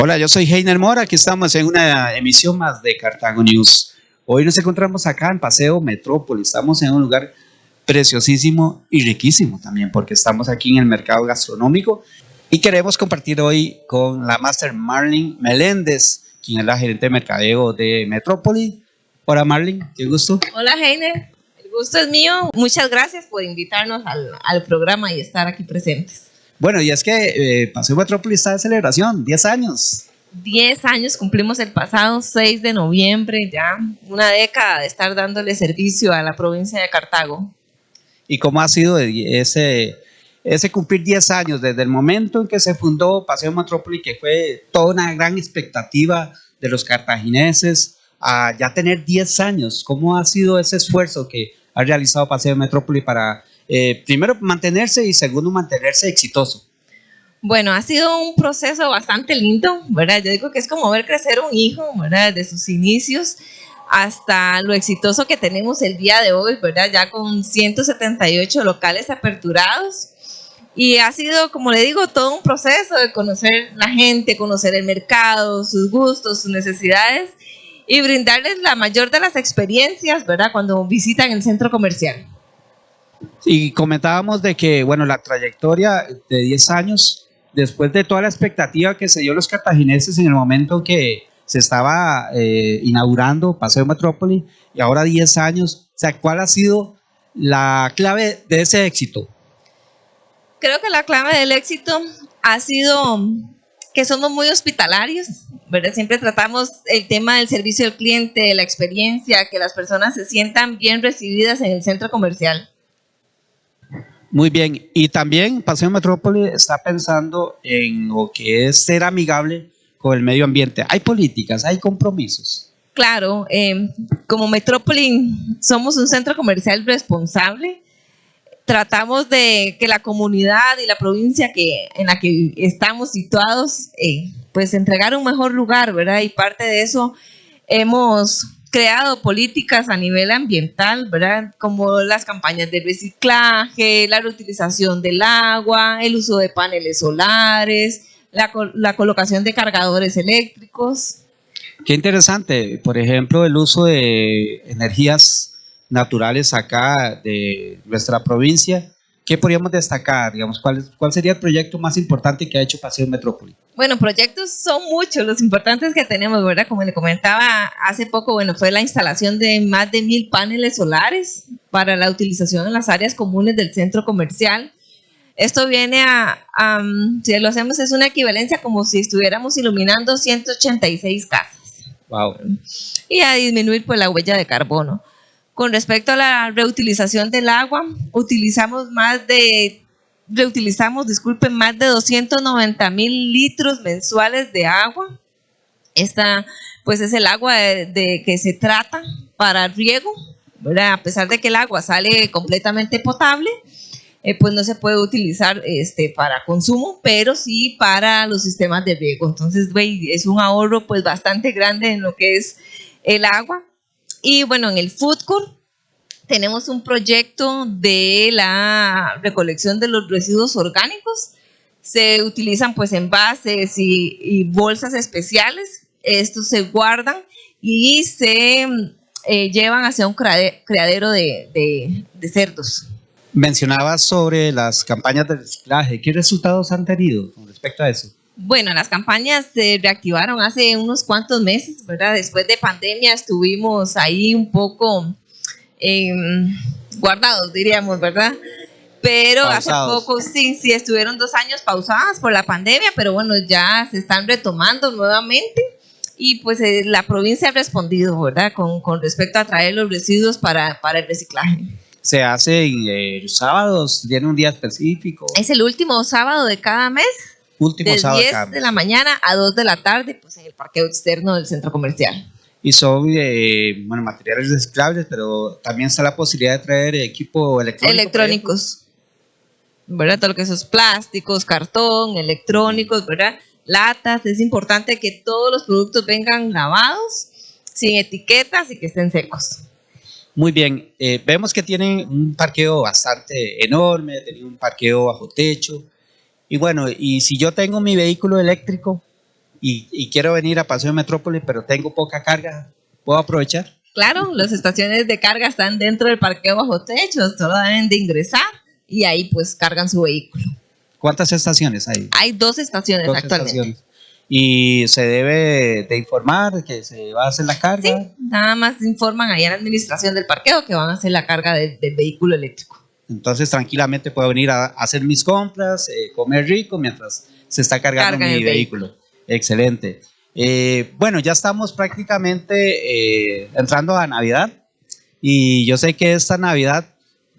Hola, yo soy Heiner Mora, aquí estamos en una emisión más de Cartago News. Hoy nos encontramos acá en Paseo Metrópoli, estamos en un lugar preciosísimo y riquísimo también, porque estamos aquí en el mercado gastronómico y queremos compartir hoy con la Master Marlene Meléndez, quien es la gerente de mercadeo de Metrópoli. Hola Marlene, qué gusto. Hola Heiner, el gusto es mío. Muchas gracias por invitarnos al, al programa y estar aquí presentes. Bueno, y es que eh, Paseo Metrópoli está de celebración, 10 años. 10 años cumplimos el pasado 6 de noviembre, ya una década de estar dándole servicio a la provincia de Cartago. ¿Y cómo ha sido ese, ese cumplir 10 años desde el momento en que se fundó Paseo Metrópoli, que fue toda una gran expectativa de los cartagineses, a ya tener 10 años? ¿Cómo ha sido ese esfuerzo que ha realizado Paseo Metrópoli para eh, primero mantenerse y segundo mantenerse exitoso? Bueno, ha sido un proceso bastante lindo, ¿verdad? Yo digo que es como ver crecer un hijo, ¿verdad? Desde sus inicios hasta lo exitoso que tenemos el día de hoy, ¿verdad? Ya con 178 locales aperturados. Y ha sido, como le digo, todo un proceso de conocer la gente, conocer el mercado, sus gustos, sus necesidades y brindarles la mayor de las experiencias, ¿verdad? Cuando visitan el centro comercial. Y comentábamos de que, bueno, la trayectoria de 10 años, después de toda la expectativa que se dio los cartagineses en el momento que se estaba eh, inaugurando Paseo Metrópoli, y ahora 10 años, o sea, ¿cuál ha sido la clave de ese éxito? Creo que la clave del éxito ha sido que somos muy hospitalarios, ¿verdad? Siempre tratamos el tema del servicio al cliente, la experiencia, que las personas se sientan bien recibidas en el centro comercial. Muy bien, y también Paseo Metrópoli está pensando en lo que es ser amigable con el medio ambiente. Hay políticas, hay compromisos. Claro, eh, como Metrópoli somos un centro comercial responsable. Tratamos de que la comunidad y la provincia que, en la que estamos situados, eh, pues entregar un mejor lugar, ¿verdad? Y parte de eso hemos creado políticas a nivel ambiental, ¿verdad? Como las campañas de reciclaje, la reutilización del agua, el uso de paneles solares, la, la colocación de cargadores eléctricos. Qué interesante, por ejemplo, el uso de energías naturales acá de nuestra provincia ¿Qué podríamos destacar? Digamos, ¿cuál, ¿Cuál sería el proyecto más importante que ha hecho Paseo Metrópoli? Bueno, proyectos son muchos, los importantes que tenemos, ¿verdad? Como le comentaba hace poco, bueno, fue la instalación de más de mil paneles solares para la utilización en las áreas comunes del centro comercial. Esto viene a, si lo hacemos, es una equivalencia como si estuviéramos iluminando 186 casas. Wow. Y a disminuir pues la huella de carbono. Con respecto a la reutilización del agua, utilizamos más de, reutilizamos, disculpen, más de 290 mil litros mensuales de agua. Esta, pues es el agua de, que se trata para riego, a pesar de que el agua sale completamente potable, eh, pues no se puede utilizar este, para consumo, pero sí para los sistemas de riego. Entonces, es un ahorro pues bastante grande en lo que es el agua. Y bueno, en el food court tenemos un proyecto de la recolección de los residuos orgánicos. Se utilizan pues envases y, bolsas especiales. Estos se guardan y se eh, llevan hacia un criadero de, de cerdos. Mencionabas sobre las campañas de reciclaje. ¿Qué resultados han tenido con respecto a eso? Bueno, las campañas se reactivaron hace unos cuantos meses, ¿verdad? Después de pandemia estuvimos ahí un poco em, guardados, diríamos, ¿verdad? Pero hace poco, sí, sí, estuvieron dos años pausadas por la pandemia, pero bueno, ya se están retomando nuevamente y pues eh, la provincia ha respondido, ¿verdad? Con, con, respecto a traer los residuos para, para el reciclaje. ¿Se hace eh, sábados? ¿Tiene un día específico? Es el último sábado de cada mes Último de sábado 10 de la mañana a 2 de la tarde, pues en el parqueo externo del centro comercial. Y son eh, bueno, materiales reciclables, pero también está la posibilidad de traer equipo electrónico. Electrónicos. ¿Verdad? Todo lo que es plásticos, cartón, electrónicos, ¿verdad? Latas. Es importante que todos los productos vengan lavados, sin etiquetas y que estén secos. Muy bien, eh, vemos que tienen un parqueo bastante enorme, tienen un parqueo bajo techo, y bueno, y si yo tengo mi vehículo eléctrico, y, y quiero venir a Paseo Metrópoli, pero tengo poca carga, ¿puedo aprovechar? Claro, las estaciones de carga están dentro del parqueo bajo techo, solo deben de ingresar y ahí pues cargan su vehículo. ¿Cuántas estaciones hay? Hay dos estaciones Dos actualmente. estaciones. Y se debe de informar que se va a hacer la carga. Sí, nada más informan ahí a la administración del parqueo que van a hacer la carga de- del vehículo eléctrico. Entonces tranquilamente puedo venir a, a hacer mis compras, eh, comer rico mientras se está cargando Carga mi vehículo. Excelente. Eh, bueno, ya estamos prácticamente eh, entrando a Navidad y yo sé que esta Navidad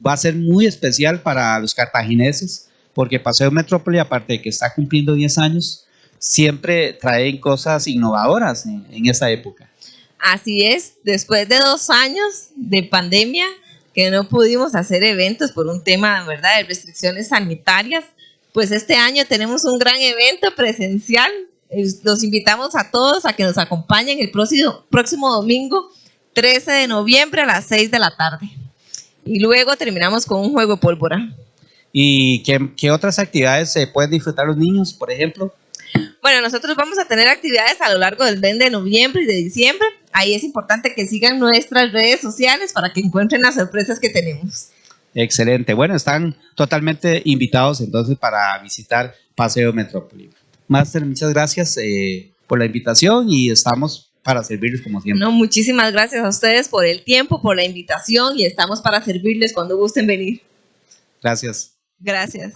va a ser muy especial para los cartagineses porque Paseo Metrópoli, aparte de que está cumpliendo 10 años, siempre traen cosas innovadoras en, en esta época. Así es, después de dos años de pandemia que no pudimos hacer eventos por un tema, ¿verdad?, de restricciones sanitarias, pues este año tenemos un gran evento presencial. Los invitamos a todos a que nos acompañen el próximo, próximo domingo, 13 de noviembre a las 6 de la tarde. Y luego terminamos con un juego de pólvora. ¿Y qué, qué otras actividades se pueden disfrutar los niños, por ejemplo? Bueno, nosotros vamos a tener actividades a lo largo del mes de noviembre y de diciembre. Ahí es importante que sigan nuestras redes sociales para que encuentren las sorpresas que tenemos. Excelente. Bueno, están totalmente invitados entonces para visitar Paseo Metrópoli. Master, muchas gracias eh, por la invitación y estamos para servirles como siempre. No, muchísimas gracias a ustedes por el tiempo, por la invitación y estamos para servirles cuando gusten venir. Gracias. Gracias.